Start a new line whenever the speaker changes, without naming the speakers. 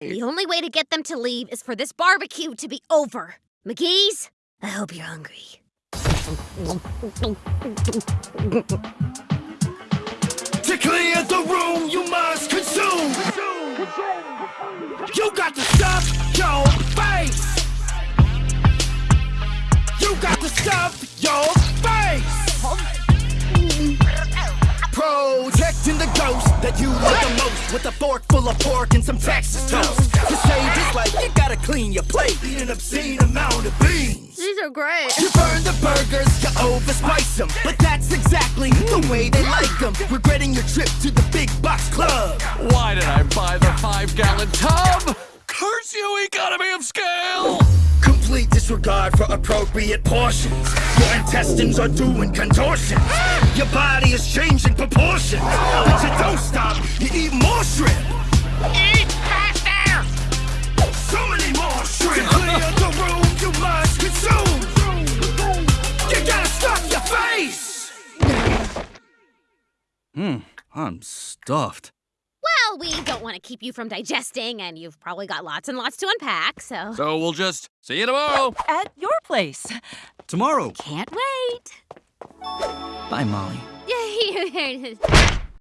The only way to get them to leave is for this barbecue to be over. McGee's, I hope you're hungry.
To clear the room, you must consume. You got to stuff your face. You got to stuff your face. Protecting the ghost that you full of pork and some Texas toast. To save his life, you gotta clean your plate. Eat an obscene amount of beans.
These are great.
You burn the burgers, you overspice them. But that's exactly the way they like them. Regretting your trip to the big box club.
Why did I buy the five gallon tub? Curse you, economy of scale!
Complete disregard for appropriate portions. Your intestines are doing contortions. Your body is changing proportions. But you don't stop, you eat
Hmm, I'm stuffed.
Well, we don't want to keep you from digesting, and you've probably got lots and lots to unpack, so.
So we'll just see you tomorrow.
At your place.
Tomorrow.
Can't wait.
Bye, Molly.
Yay!